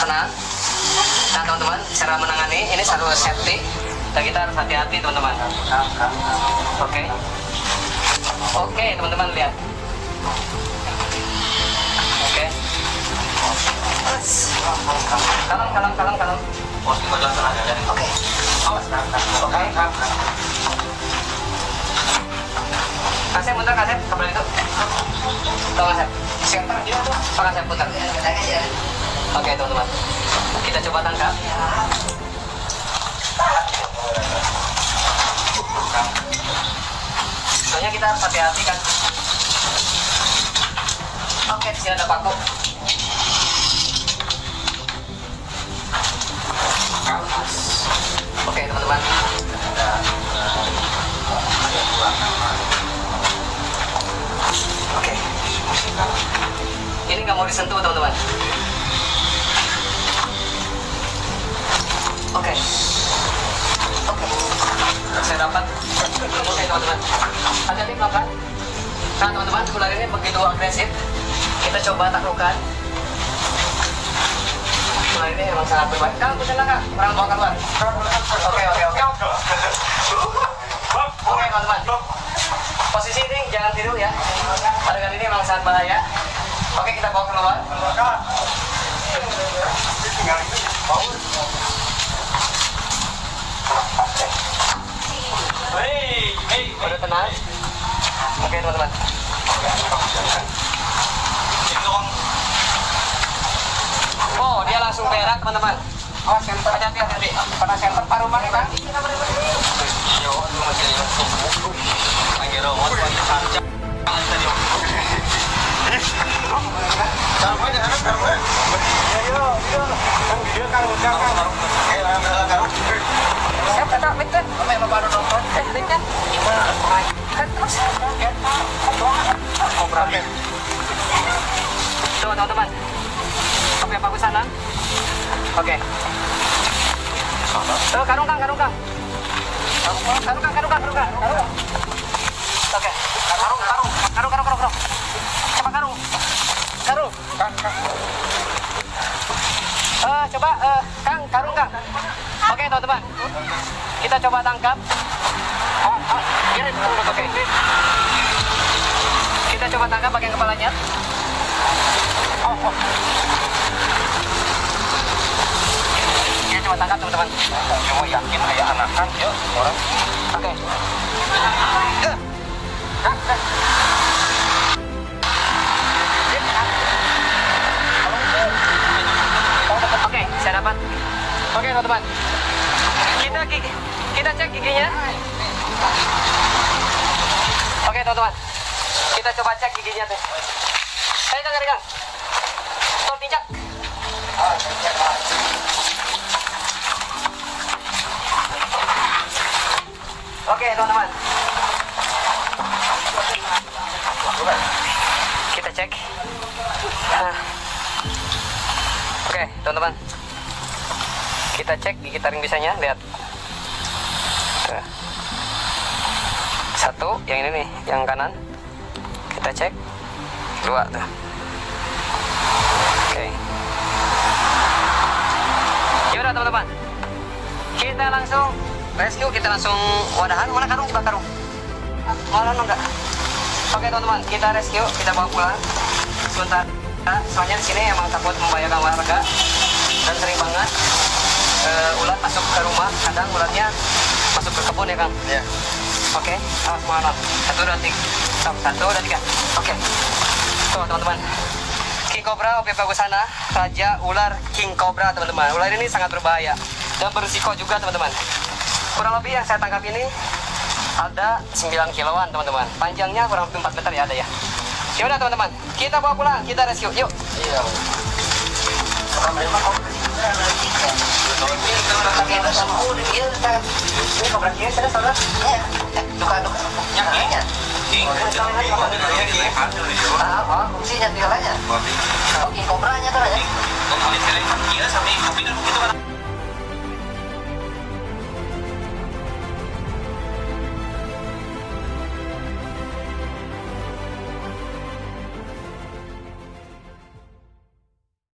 tenang nah teman-teman cara menangani ini satu safety. Dan kita harus hati-hati teman-teman. Oke? Oke teman-teman lihat. Oke? Kalem kalem kalem kalem. Oke. Oke. Kasih putar kasih kabel itu. Tuh kasih center dia tuh kasih putar. Oke teman-teman. Kita coba tangkap. Soalnya kita harus hati-hati kan? Oke di sini ada paku mau disentuh teman-teman. Oke. Oke. Saya dapat. Oke teman-teman. Hati-hati pelan nah teman-teman ular ini begitu agresif. Kita coba taklukkan. Ular ini memang sangat berbahaya. Kang bisa kak? Orang bawa keluar. Oke oke oke. Oke teman-teman. Posisi ini jangan tidur ya. Adegan ini memang sangat bahaya oke kita bawa keluar. Udah tenang? Oke teman-teman oh dia langsung berak teman-teman. Oh senter. Hati-hati hati pada senter paruh mana kan siap kata mic tuh teman-teman oke bagus sana oke karung kang karung kang karung kang karung kang karung kang karung kang oke karung karung karung karung karung karung coba karung karung Eh, coba eh, kang karung kang oke teman-teman. Kita coba tangkap. Oke. Kita coba tangkap bagian kepalanya. Kita coba tangkap teman-teman. Cuma yakin kayak anak kan ya orang. oke. Oke, Oke, teman-teman. Kita kita cek giginya. Oke, teman-teman. Kita coba cek giginya tuh. Saya kan Kang. Stop pijak. Oke, teman-teman. Kita cek. Nah. Oke, teman-teman. Kita cek gigi taring bisanya, lihat. Satu, yang ini nih, yang kanan. Kita cek. Dua tuh. Oke. Yaudah teman-teman. Kita langsung rescue, kita langsung wadahan. Mana karung? Coba karung. Mana enggak? Oke teman-teman, kita rescue, kita bawa pulang. Sebentar. Soalnya di sini emang takut membahayakan warga dan sering banget eh, ulat masuk ke rumah. Kadang ulatnya masuk ke kebun ya kang. Ya. Oke, awas mana? Satu dua tiga. Stop. Satu dua tiga. Oke. Tuh teman-teman. King Cobra OP Bagusana, Raja Ular King Cobra teman-teman. Ular ini sangat berbahaya dan berisiko juga teman-teman. Kurang lebih yang saya tangkap ini ada 9 kiloan teman-teman. Panjangnya kurang lebih 4 meter ya ada ya. Ya udah teman-teman, kita bawa pulang, kita rescue. Yuk. Iya kobranya tuh aja. Kalau misalnya dia sampai kopi itu kan